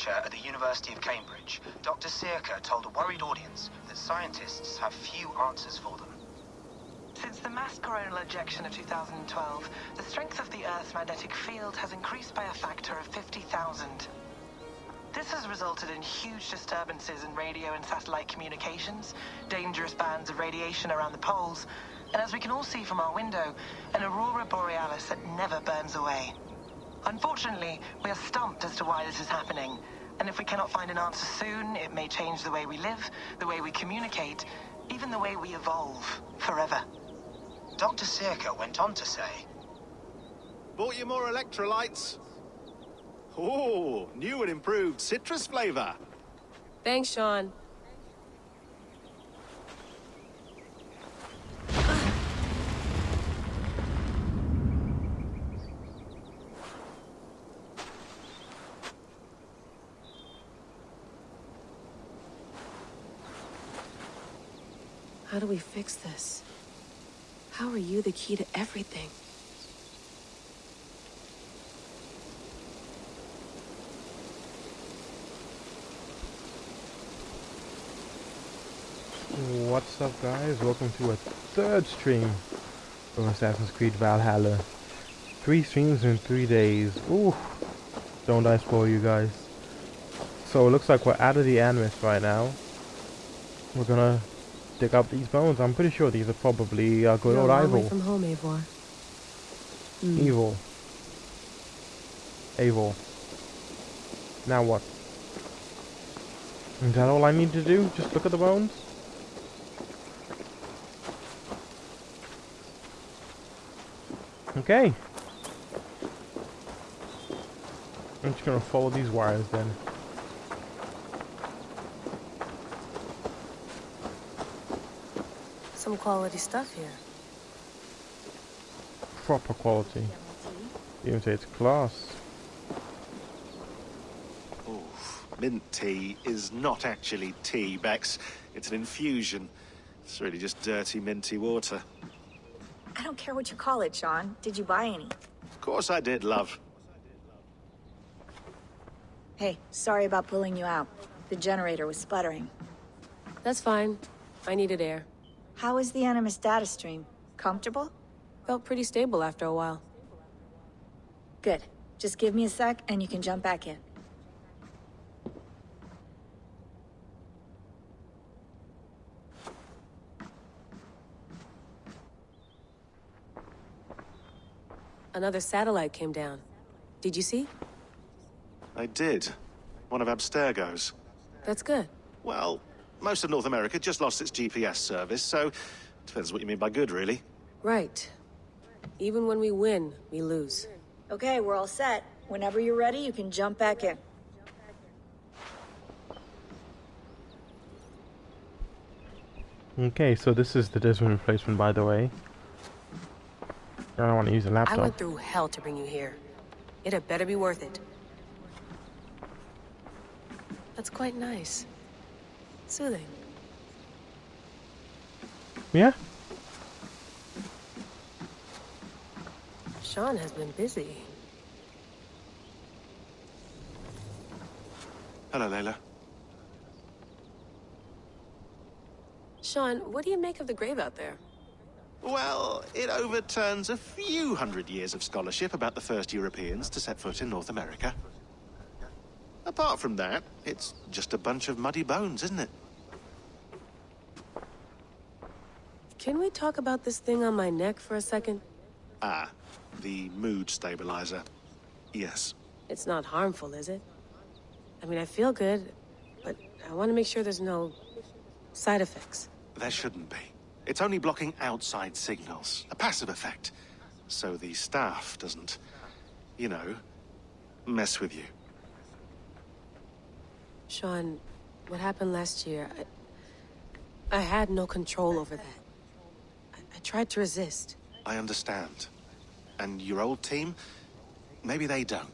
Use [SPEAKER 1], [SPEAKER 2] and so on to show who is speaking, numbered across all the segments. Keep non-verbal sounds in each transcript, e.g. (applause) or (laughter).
[SPEAKER 1] lecture at the University of Cambridge, Dr. Sirka told a worried audience that scientists have few answers for them.
[SPEAKER 2] Since the mass coronal ejection of 2012, the strength of the Earth's magnetic field has increased by a factor of 50,000. This has resulted in huge disturbances in radio and satellite communications, dangerous bands of radiation around the poles, and as we can all see from our window, an aurora borealis that never burns away. Unfortunately, we are stumped as to why this is happening, and if we cannot find an answer soon, it may change the way we live, the way we communicate, even the way we evolve, forever.
[SPEAKER 1] Dr. Sirka went on to say,
[SPEAKER 3] Bought you more electrolytes? Oh, new and improved citrus flavor.
[SPEAKER 4] Thanks, Sean. Do we fix this? How are you the key to everything?
[SPEAKER 5] What's up guys? Welcome to a third stream from Assassin's Creed Valhalla. Three streams in three days. Ooh. Don't I spoil you guys. So it looks like we're out of the Animus right now. We're gonna dig up these bones. I'm pretty sure these are probably uh, good
[SPEAKER 4] You're
[SPEAKER 5] old Evil.
[SPEAKER 4] from home, Eivor. Hmm.
[SPEAKER 5] Evil. Evil. Now what? Is that all I need to do? Just look at the bones? Okay. I'm just gonna follow these wires then.
[SPEAKER 4] Some quality stuff here.
[SPEAKER 5] Proper quality. Even say it's class.
[SPEAKER 3] Oof. Mint tea is not actually tea, Bex. It's an infusion. It's really just dirty, minty water.
[SPEAKER 6] I don't care what you call it, Sean. Did you buy any?
[SPEAKER 3] Of course I did, love.
[SPEAKER 6] Hey, sorry about pulling you out. The generator was sputtering.
[SPEAKER 4] That's fine. I needed air.
[SPEAKER 6] How is the Animus data stream? Comfortable?
[SPEAKER 4] Felt pretty stable after a while.
[SPEAKER 6] Good. Just give me a sec and you can jump back in.
[SPEAKER 4] Another satellite came down. Did you see?
[SPEAKER 3] I did. One of Abstergo's.
[SPEAKER 4] That's good.
[SPEAKER 3] Well, most of North America just lost its GPS service, so... Depends what you mean by good, really.
[SPEAKER 4] Right. Even when we win, we lose.
[SPEAKER 6] Okay, we're all set. Whenever you're ready, you can jump back in.
[SPEAKER 5] Okay, so this is the Desmond replacement, by the way. I don't want to use a laptop.
[SPEAKER 4] I went through hell to bring you here. It had better be worth it. That's quite nice. Soothing.
[SPEAKER 5] Yeah?
[SPEAKER 4] Sean has been busy.
[SPEAKER 3] Hello, Layla.
[SPEAKER 4] Sean, what do you make of the grave out there?
[SPEAKER 3] Well, it overturns a few hundred years of scholarship about the first Europeans to set foot in North America. Apart from that, it's just a bunch of muddy bones, isn't it?
[SPEAKER 4] Can we talk about this thing on my neck for a second?
[SPEAKER 3] Ah, the mood stabilizer. Yes.
[SPEAKER 4] It's not harmful, is it? I mean, I feel good, but I want to make sure there's no side effects.
[SPEAKER 3] There shouldn't be. It's only blocking outside signals, a passive effect. So the staff doesn't, you know, mess with you.
[SPEAKER 4] Sean, what happened last year, I, I had no control over that. I, tried to resist.
[SPEAKER 3] I understand. And your old team, maybe they don't.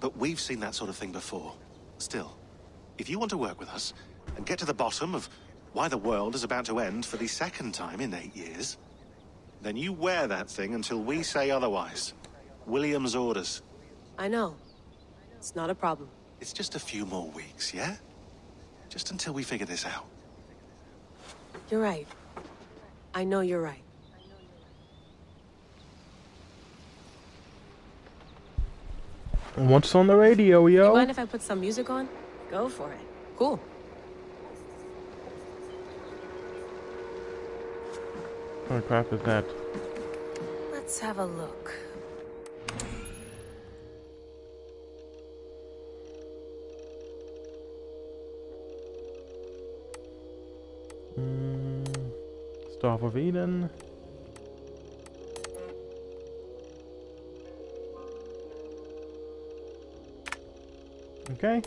[SPEAKER 3] But we've seen that sort of thing before. Still, if you want to work with us and get to the bottom of why the world is about to end for the second time in eight years, then you wear that thing until we say otherwise. William's orders.
[SPEAKER 4] I know. It's not a problem.
[SPEAKER 3] It's just a few more weeks, yeah? Just until we figure this out.
[SPEAKER 4] You're right. I know you're right.
[SPEAKER 5] What's on the radio,
[SPEAKER 4] You
[SPEAKER 5] yo?
[SPEAKER 4] mind if I put some music on?
[SPEAKER 6] Go for it.
[SPEAKER 4] Cool.
[SPEAKER 5] What crap is that?
[SPEAKER 4] Let's have a look.
[SPEAKER 5] Mm, Staff of Eden. Okay.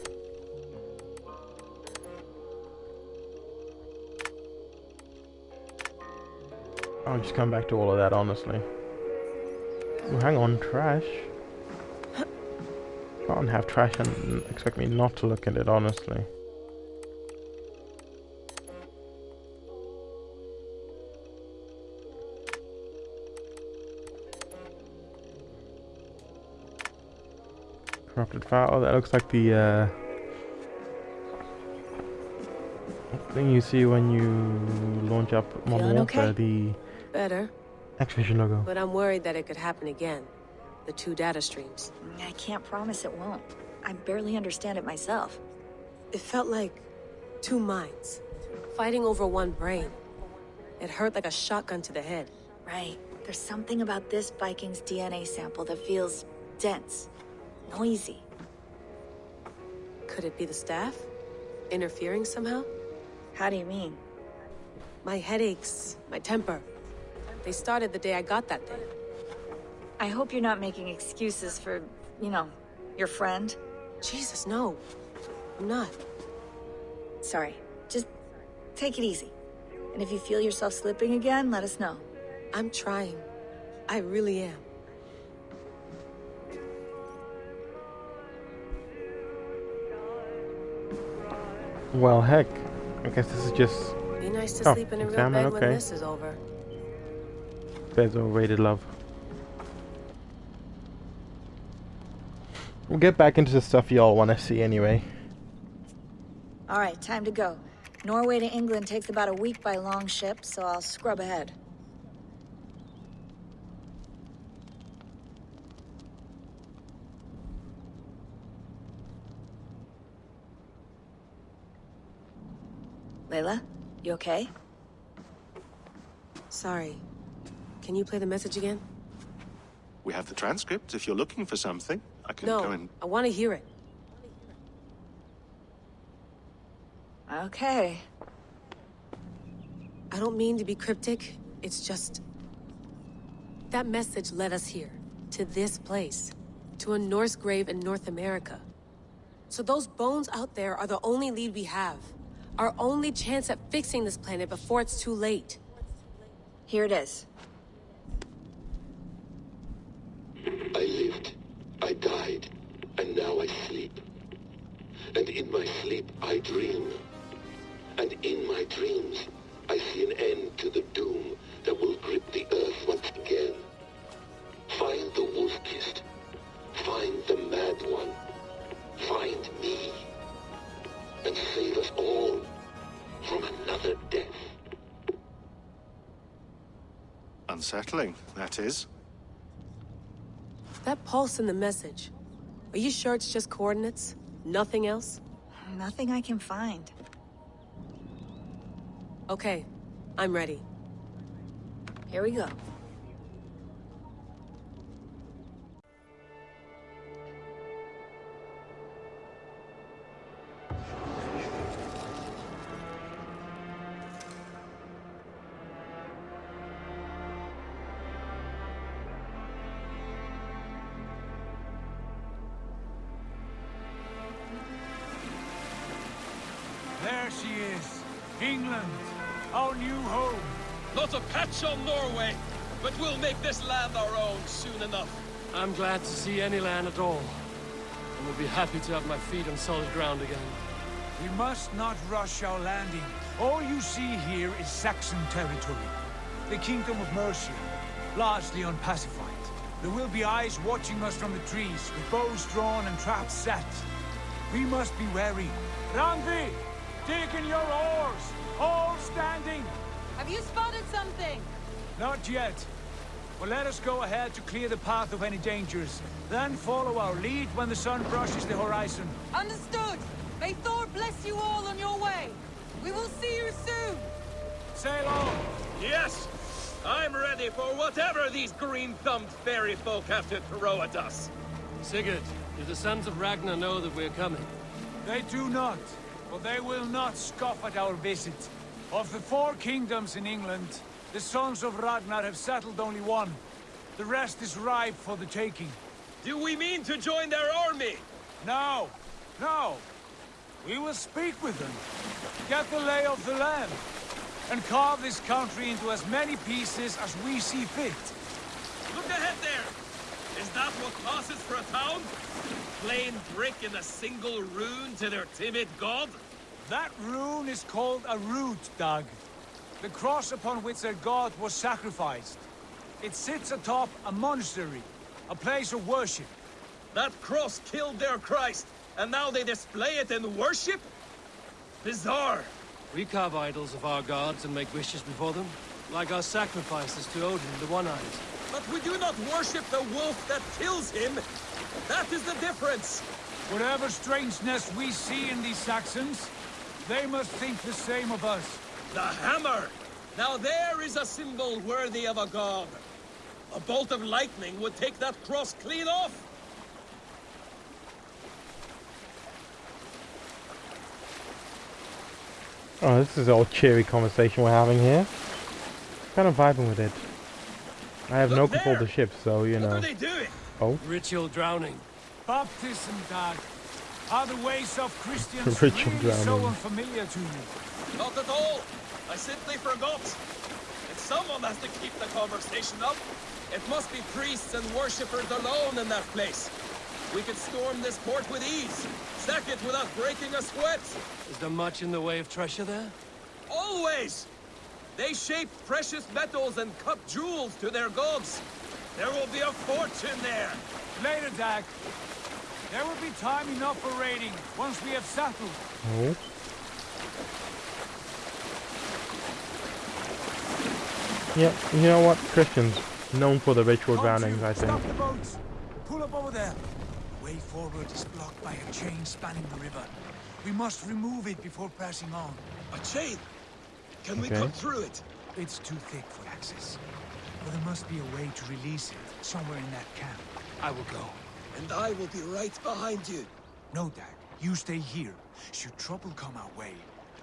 [SPEAKER 5] I'll just come back to all of that, honestly. Oh, hang on, trash. Can't have trash and expect me not to look at it, honestly. Corrupted file. Oh, that looks like the uh, thing you see when you launch up Modern
[SPEAKER 6] Feeling
[SPEAKER 5] Warfare,
[SPEAKER 6] okay?
[SPEAKER 5] the
[SPEAKER 4] Better,
[SPEAKER 5] Activision logo.
[SPEAKER 4] but I'm worried that it could happen again. The two data streams.
[SPEAKER 6] I can't promise it won't. I barely understand it myself.
[SPEAKER 4] It felt like two minds, fighting over one brain. It hurt like a shotgun to the head.
[SPEAKER 6] Right. There's something about this Viking's DNA sample that feels dense, noisy.
[SPEAKER 4] Could it be the staff? Interfering somehow?
[SPEAKER 6] How do you mean?
[SPEAKER 4] My headaches, my temper. They started the day I got that thing.
[SPEAKER 6] I hope you're not making excuses for, you know, your friend.
[SPEAKER 4] Jesus, no. I'm not.
[SPEAKER 6] Sorry. Just take it easy. And if you feel yourself slipping again, let us know.
[SPEAKER 4] I'm trying. I really am.
[SPEAKER 5] Well, heck. I guess this is just
[SPEAKER 4] Be nice to
[SPEAKER 5] Oh,
[SPEAKER 4] sleep in a real bed
[SPEAKER 5] okay.
[SPEAKER 4] when this is over.
[SPEAKER 5] Beds overrated love. We'll get back into the stuff y'all want to see anyway.
[SPEAKER 6] All right, time to go. Norway to England takes about a week by long ship, so I'll scrub ahead. Layla, you okay?
[SPEAKER 4] Sorry. Can you play the message again?
[SPEAKER 3] We have the transcript if you're looking for something. I can
[SPEAKER 4] No,
[SPEAKER 3] go and...
[SPEAKER 4] I want to hear it.
[SPEAKER 6] Okay.
[SPEAKER 4] I don't mean to be cryptic. It's just... That message led us here. To this place. To a Norse grave in North America. So those bones out there are the only lead we have. Our only chance at fixing this planet before it's too late.
[SPEAKER 6] Here it is.
[SPEAKER 4] Pulse in the message. Are you sure it's just coordinates? Nothing else?
[SPEAKER 6] Nothing I can find.
[SPEAKER 4] Okay, I'm ready.
[SPEAKER 6] Here we go.
[SPEAKER 7] Not on Norway, but we'll make this land our own soon enough.
[SPEAKER 8] I'm glad to see any land at all. And will be happy to have my feet on solid ground again.
[SPEAKER 9] We must not rush our landing. All you see here is Saxon territory. The Kingdom of Mercia, largely unpacified. There will be eyes watching us from the trees, with bows drawn and traps set. We must be wary. Randvi, dig in your oars. All standing.
[SPEAKER 10] Have you spotted something?
[SPEAKER 9] Not yet. But let us go ahead to clear the path of any dangers. Then follow our lead when the sun brushes the horizon.
[SPEAKER 10] Understood. May Thor bless you all on your way. We will see you soon.
[SPEAKER 9] Sail on.
[SPEAKER 7] Yes! I'm ready for whatever these green-thumbed fairy folk have to throw at us.
[SPEAKER 8] Sigurd, do the sons of Ragnar know that we're coming?
[SPEAKER 9] They do not, but they will not scoff at our visit. Of the four kingdoms in England, the sons of Ragnar have settled only one. The rest is ripe for the taking.
[SPEAKER 7] Do we mean to join their army?
[SPEAKER 9] No, no. We will speak with them, get the lay of the land, and carve this country into as many pieces as we see fit.
[SPEAKER 7] Look ahead there! Is that what passes for a town? Plain brick in a single rune to their timid god?
[SPEAKER 9] That rune is called a rood, Dag. The cross upon which their god was sacrificed. It sits atop a monastery, a place of worship.
[SPEAKER 7] That cross killed their Christ, and now they display it in worship? Bizarre.
[SPEAKER 8] We carve idols of our gods and make wishes before them, like our sacrifices to Odin, the One-Eyed.
[SPEAKER 7] But we do not worship the wolf that kills him. That is the difference.
[SPEAKER 9] Whatever strangeness we see in these Saxons, they must think the same of us.
[SPEAKER 7] The hammer! Now there is a symbol worthy of a god. A bolt of lightning would take that cross clean off.
[SPEAKER 5] Oh, this is all cheery conversation we're having here. Kind of vibing with it. I have
[SPEAKER 7] Look
[SPEAKER 5] no control of the ship, so you
[SPEAKER 7] What
[SPEAKER 5] know.
[SPEAKER 7] are they doing?
[SPEAKER 5] Oh,
[SPEAKER 8] Ritual drowning.
[SPEAKER 9] Baptism, Dag. Are the ways of Christians (laughs)
[SPEAKER 5] Ritual
[SPEAKER 9] really so unfamiliar to you?
[SPEAKER 7] Not at all. I simply forgot. And someone has to keep the conversation up. It must be priests and worshippers alone in that place. We could storm this port with ease. Sack it without breaking a sweat.
[SPEAKER 8] Is there much in the way of treasure there?
[SPEAKER 7] Always! They shape precious metals and cut jewels to their gods. There will be a fortune there.
[SPEAKER 9] Later, Dag. There will be time enough for raiding once we have settled.
[SPEAKER 5] oh. Yeah, you know what? Christians, known for the ritual drownings, I think.
[SPEAKER 9] Stop the boats. Pull up over there. The way forward is blocked by a chain spanning the river. We must remove it before passing on.
[SPEAKER 7] A chain. Can we cut through it?
[SPEAKER 9] It's too thick for access. But there must be a way to release it somewhere in that camp. I will go.
[SPEAKER 7] And I will be right behind you.
[SPEAKER 9] No, Dag. You stay here. Should trouble come our way,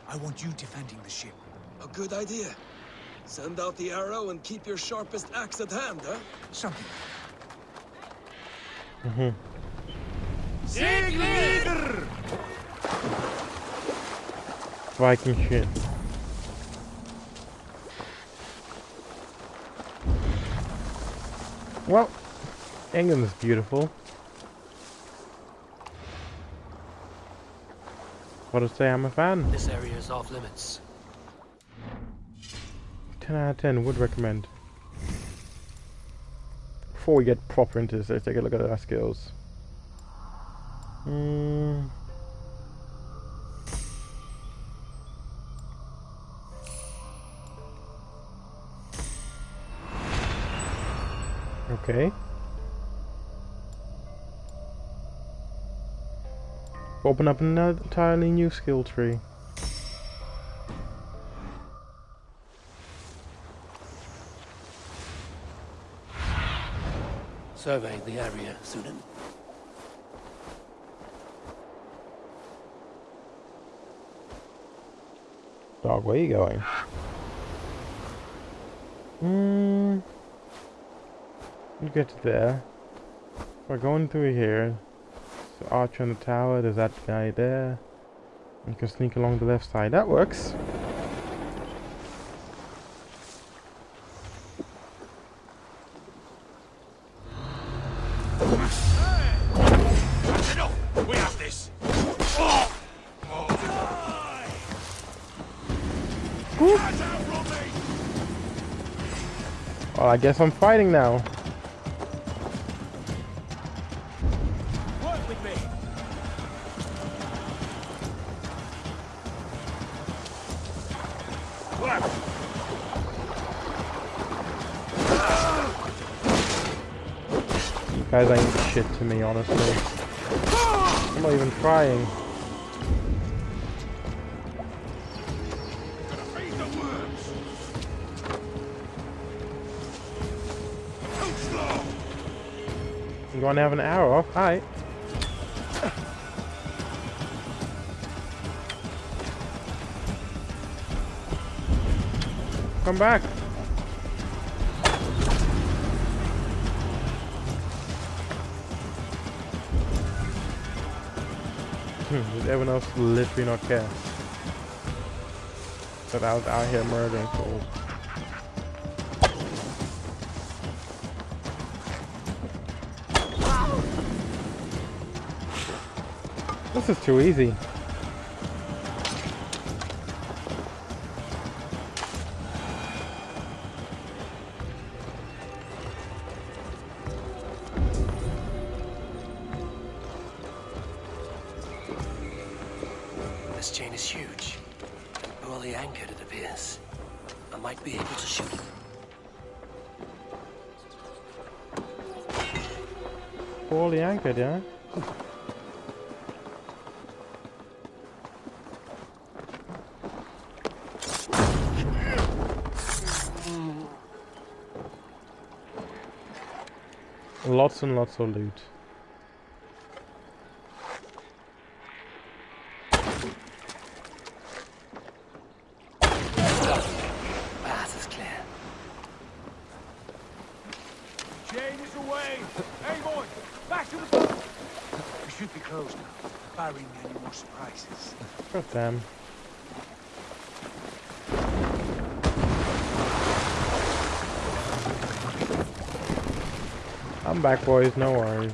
[SPEAKER 9] I want you defending the ship.
[SPEAKER 7] A good idea. Send out the arrow and keep your sharpest axe at hand, huh?
[SPEAKER 9] Something.
[SPEAKER 5] Mhm.
[SPEAKER 9] Sigrid!
[SPEAKER 5] Viking shit. Well, England is beautiful. What to say, I'm a fan.
[SPEAKER 8] This area is off limits.
[SPEAKER 5] 10 out of 10, would recommend. Before we get proper into this, let's take a look at our skills. Hmm. Okay. Open up an entirely new skill tree.
[SPEAKER 8] Survey the area, Sýnin.
[SPEAKER 5] Dag, where are you going? Hmm. You get there. We're going through here. So Archer in the tower, there's that guy there. You can sneak along the left side. That works. I guess I'm fighting now. Guys ain't shit to me, honestly. I'm not even trying. You wanna have an arrow? Hi. Come back. Hmm, Did everyone else literally not care? That I was out here murdering fools. This is too easy.
[SPEAKER 8] Chain is huge. Poorly anchored, it appears. I might be able to shoot it.
[SPEAKER 5] Poorly anchored, yeah? Lots and lots of loot.
[SPEAKER 8] Path is clear.
[SPEAKER 9] Chain is away. Hey, boy, back to the boat. We should be close now, barring any more surprises.
[SPEAKER 5] I'm back, boys. No worries.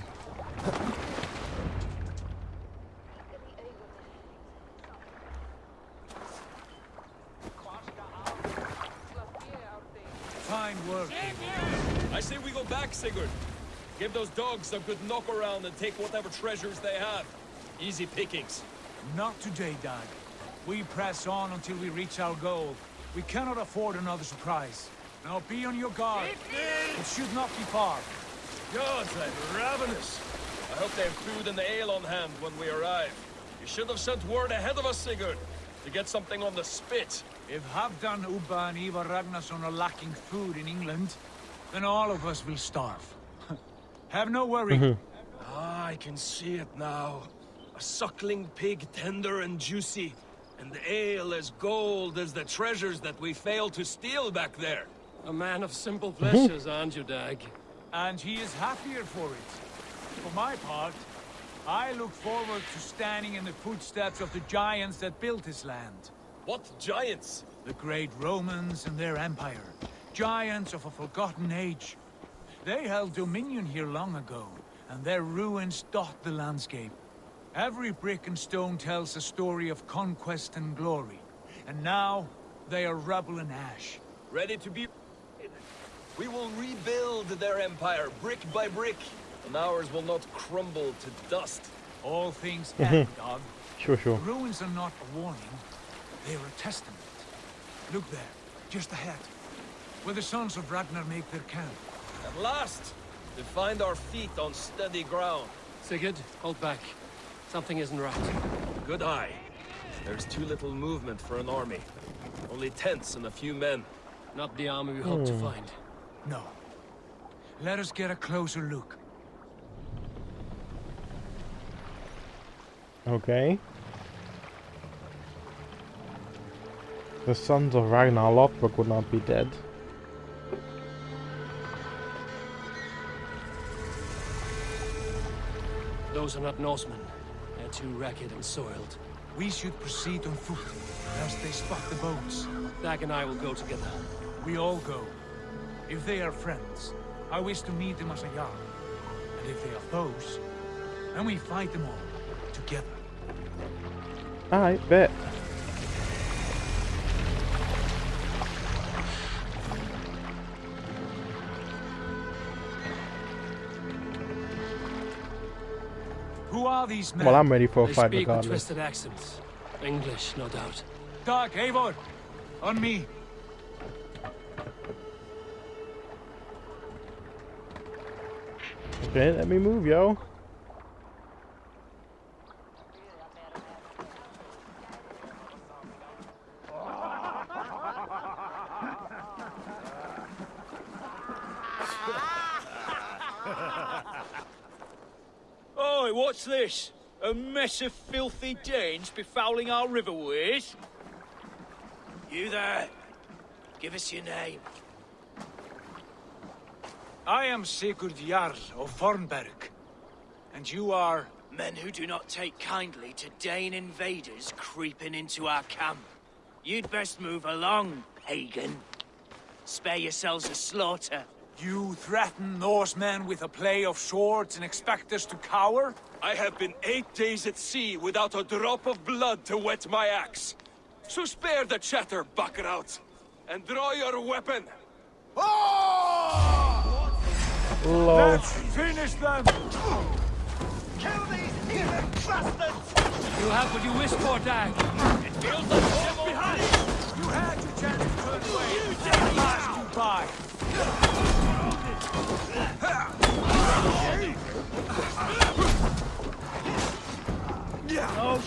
[SPEAKER 9] Fine work.
[SPEAKER 7] I say we go back, Sigurd. Give those dogs a good knock around and take whatever treasures they have. Easy pickings.
[SPEAKER 9] Not today, Dag. We press on until we reach our goal. We cannot afford another surprise. Now be on your guard. It should not be far.
[SPEAKER 7] Gods, I'm ravenous. I hope they have food and ale on hand when we arrive. You should have sent word ahead of us, Sigurd, to get something on the spit.
[SPEAKER 9] If Halfdan, Ubba, and Ivar Ragnarsson are lacking food in England, then all of us will starve. (laughs) Have no worry.
[SPEAKER 7] Ah, I can see it now. A suckling pig tender and juicy, and the ale as gold as the treasures that we failed to steal back there.
[SPEAKER 8] A man of simple mhm. pleasures, aren't you, Dag?
[SPEAKER 9] and he is happier for it. For my part, I look forward to standing in the footsteps of the giants that built this land.
[SPEAKER 7] What giants?
[SPEAKER 9] The great Romans and their empire. Giants of a forgotten age. They held dominion here long ago, and their ruins dot the landscape. Every brick and stone tells a story of conquest and glory. And now, they are rubble and ash.
[SPEAKER 7] Ready to be... We will rebuild their empire, brick by brick, and ours will not crumble to dust.
[SPEAKER 9] All things mm-hmm. end, Dag.
[SPEAKER 5] Sure, sure.
[SPEAKER 9] Ruins are not a warning. They are a testament. Look there, just ahead. Where the sons of Ragnar make their camp.
[SPEAKER 7] At last, to find our feet on steady ground.
[SPEAKER 8] Sigurd, hold back. Something isn't right.
[SPEAKER 7] Good eye. There's too little movement for an army. Only tents and a few men.
[SPEAKER 8] Not the army we hoped to hmm. find.
[SPEAKER 9] No. Let us get a closer look.
[SPEAKER 5] Okay. The sons of Ragnar Lothbrok would not be dead.
[SPEAKER 8] Those are not Norsemen. Too ragged and soiled.
[SPEAKER 9] We should proceed on foot, lest they spot the boats.
[SPEAKER 8] Dag and I will go together.
[SPEAKER 9] We all go. If they are friends, I wish to meet them as a Jarl. And if they are foes, then we fight them all, together.
[SPEAKER 5] Alright, bet.
[SPEAKER 9] Are these men?
[SPEAKER 5] Well, I'm ready for a
[SPEAKER 8] They
[SPEAKER 5] fight
[SPEAKER 8] speak with
[SPEAKER 5] regardless.
[SPEAKER 8] twisted accents. English, no doubt.
[SPEAKER 9] Dark Eivor! On me.
[SPEAKER 5] Okay, let me move, yo.
[SPEAKER 11] Oi, what's this? A of filthy Danes befouling our riverways? You there? Give us your name.
[SPEAKER 9] I am Sigurd Jarl of Fornburg. And you are...
[SPEAKER 11] Men who do not take kindly to Dane invaders creeping into our camp. You'd best move along, pagan. Spare yourselves a slaughter.
[SPEAKER 9] You threaten Norsemen with a play of swords and expect us to cower?
[SPEAKER 7] I have been eight days at sea without a drop of blood to wet my axe. So spare the chatter, Buckerout, and draw your weapon.
[SPEAKER 5] Lol.
[SPEAKER 9] Let's finish them!
[SPEAKER 11] Kill these heathen bastards!
[SPEAKER 8] You have what you wish for, Dag.
[SPEAKER 11] It feels like civil
[SPEAKER 9] Behind! You had your chance to turn away. You passed you by.
[SPEAKER 5] Lol. I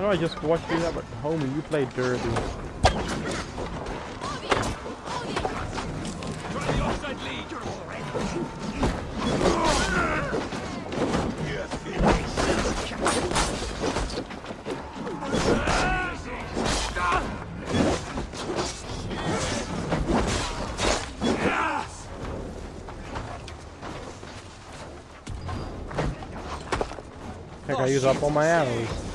[SPEAKER 5] know I just watched you that, but homie, you play dirty. I use up all my arrows.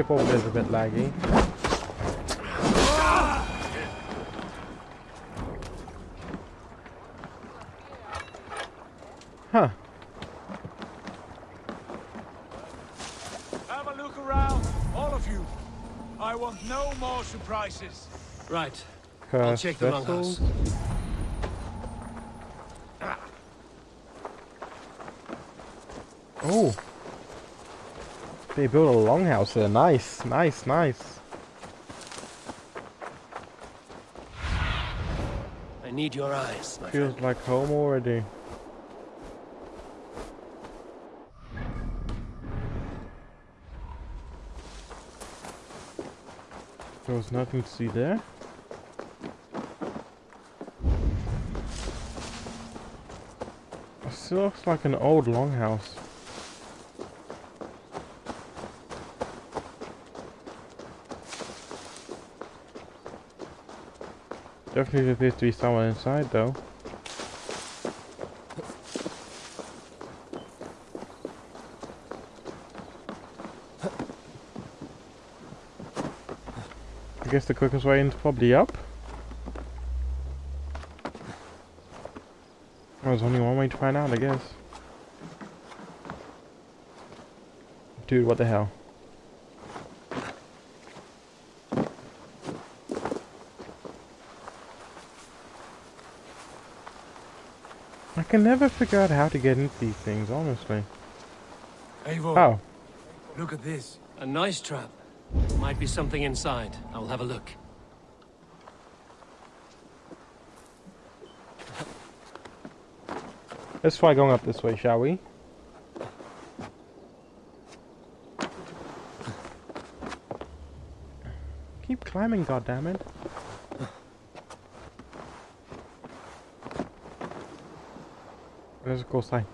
[SPEAKER 5] Ship over there is a bit laggy. Huh.
[SPEAKER 9] Have a look around, all of you. I want no more surprises.
[SPEAKER 8] Right. I'll check the
[SPEAKER 5] vessels.
[SPEAKER 8] longhouse. Ah.
[SPEAKER 5] Oh. They built a longhouse there. Nice, nice, nice.
[SPEAKER 8] I need your eyes, my
[SPEAKER 5] Feels
[SPEAKER 8] friend.
[SPEAKER 5] like home already. There was nothing to see there. It still looks like an old longhouse. Definitely appears to be someone inside though. I guess the quickest way in is probably up. There's only one way to find out, I guess. Dude, what the hell? Can never figure out how to get into these things, honestly.
[SPEAKER 9] Eivor,
[SPEAKER 5] Oh,
[SPEAKER 9] look at this.
[SPEAKER 8] A nice trap. Might be something inside. I'll have a look.
[SPEAKER 5] let's try going up this way, shall we? Keep climbing, goddammit. Because of course I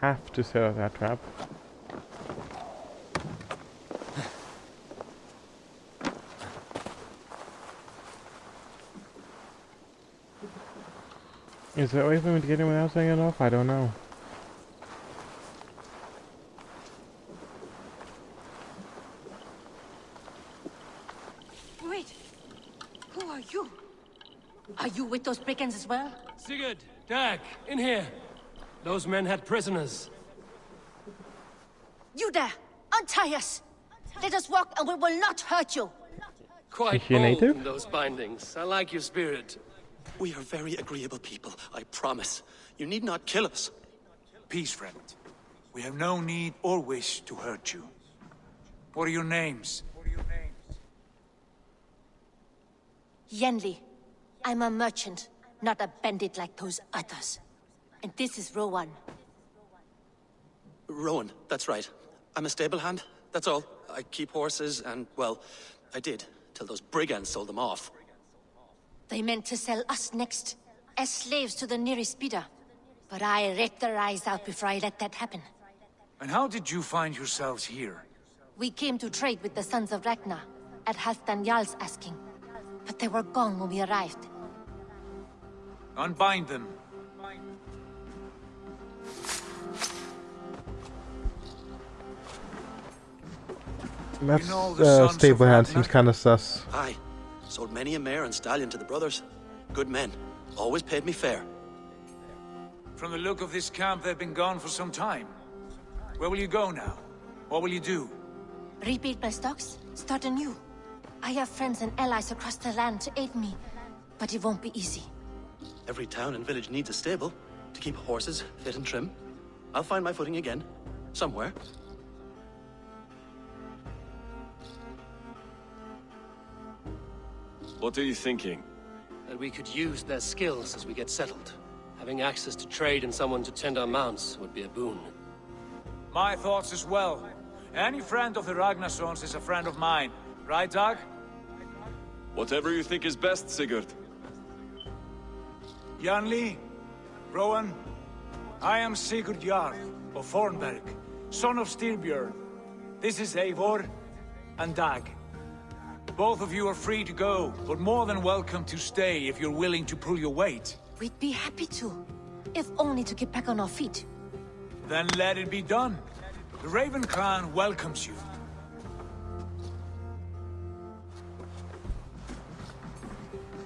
[SPEAKER 5] have to set up that trap. Is there a way for me to get in without saying it off? I don't know.
[SPEAKER 12] Wait. Who are you? Are you with those brigands as well?
[SPEAKER 8] Sigurd, Dag, in here. Those men had prisoners.
[SPEAKER 12] You there! Untie us! Let us walk and we will not hurt you!
[SPEAKER 8] Quite
[SPEAKER 5] Is she a
[SPEAKER 8] bold
[SPEAKER 5] native?
[SPEAKER 8] in those bindings. I like your spirit.
[SPEAKER 13] We are very agreeable people, I promise. You need not kill us.
[SPEAKER 9] Peace, friend. We have no need or wish to hurt you. What are your names?
[SPEAKER 12] Yanli. I'm a merchant, not a bandit like those others. And this is Rowan.
[SPEAKER 13] Rowan, that's right. I'm a stable hand, that's all. I keep horses and, well, I did, till those brigands sold them off.
[SPEAKER 12] They meant to sell us next, as slaves to the nearest speeder. But I ripped their eyes out before I let that happen.
[SPEAKER 9] And how did you find yourselves here?
[SPEAKER 12] We came to trade with the Sons of Ragnar, at Halfdan Jarl's asking. But they were gone when we arrived.
[SPEAKER 9] Unbind them.
[SPEAKER 5] That
[SPEAKER 9] know
[SPEAKER 5] uh, stable hand seems kind of sus.
[SPEAKER 13] Aye. Sold many a mare and stallion to the brothers. Good men. Always paid me fair.
[SPEAKER 9] From the look of this camp, they've been gone for some time. Where will you go now? What will you do?
[SPEAKER 12] Rebuild my stocks, start anew. I have friends and allies across the land to aid me, but it won't be easy.
[SPEAKER 13] Every town and village needs a stable to keep horses fit and trim. I'll find my footing again. Somewhere.
[SPEAKER 14] What are you thinking?
[SPEAKER 8] That we could use their skills as we get settled. Having access to trade and someone to tend our mounts would be a boon.
[SPEAKER 9] My thoughts as well. Any friend of the Ragnarsons is a friend of mine. Right, Dag?
[SPEAKER 14] Whatever you think is best, Sigurd.
[SPEAKER 9] Yanli, Rowan, I am Sigurd Jarl of Fornburg, son of Styrbjörn. This is Eivor and Dag. Both of you are free to go, but more than welcome to stay if you're willing to pull your weight.
[SPEAKER 12] We'd be happy to, if only to get back on our feet.
[SPEAKER 9] Then let it be done. The Raven Clan welcomes you.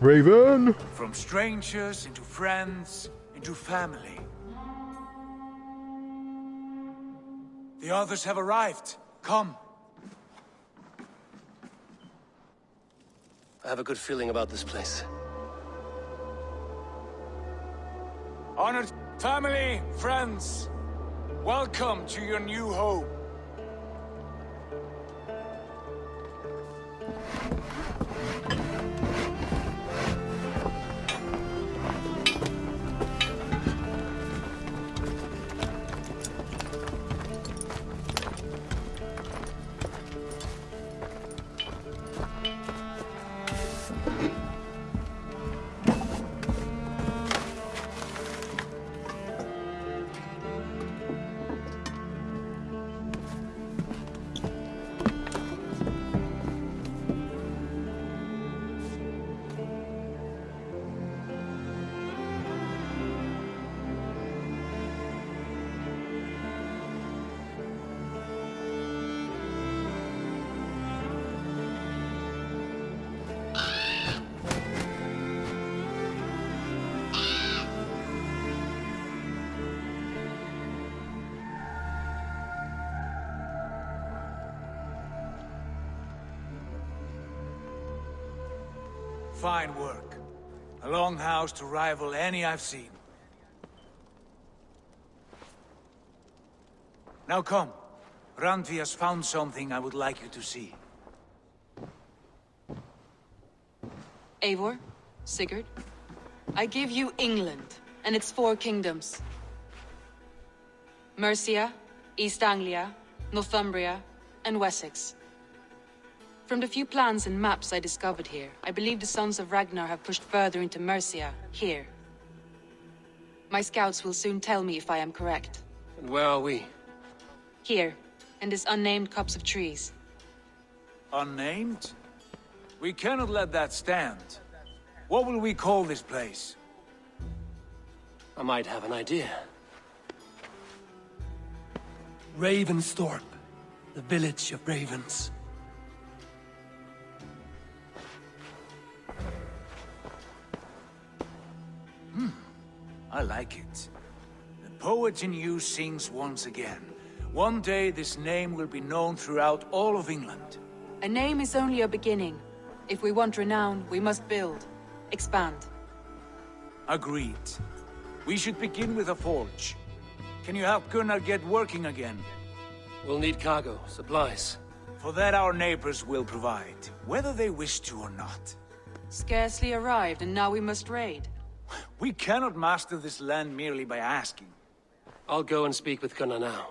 [SPEAKER 5] Raven!
[SPEAKER 9] From strangers into friends, into family. The others have arrived. Come.
[SPEAKER 8] I have a good feeling about this place.
[SPEAKER 9] Honored family, friends, welcome to your new home. Fine work. A longhouse to rival any I've seen. Now come. Randvi has found something I would like you to see.
[SPEAKER 10] Eivor, Sigurd, I give you England and its four kingdoms. Mercia, East Anglia, Northumbria, and Wessex. From the few plans and maps I discovered here, I believe the Sons of Ragnar have pushed further into Mercia, here. My scouts will soon tell me if I am correct.
[SPEAKER 8] And where are we?
[SPEAKER 10] Here, in this unnamed copse of trees.
[SPEAKER 9] Unnamed? We cannot let that stand. What will we call this place?
[SPEAKER 8] I might have an idea.
[SPEAKER 15] Ravensthorpe. The village of ravens.
[SPEAKER 9] I like it. The poet in you sings once again. One day this name will be known throughout all of England.
[SPEAKER 10] A name is only a beginning. If we want renown, we must build. Expand.
[SPEAKER 9] Agreed. We should begin with a forge. Can you help Gunnar get working again?
[SPEAKER 8] We'll need cargo, supplies.
[SPEAKER 9] For that our neighbors will provide, whether they wish to or not.
[SPEAKER 10] Scarcely arrived, and now we must raid.
[SPEAKER 9] We cannot master this land merely by asking.
[SPEAKER 8] I'll go and speak with Gunnar now.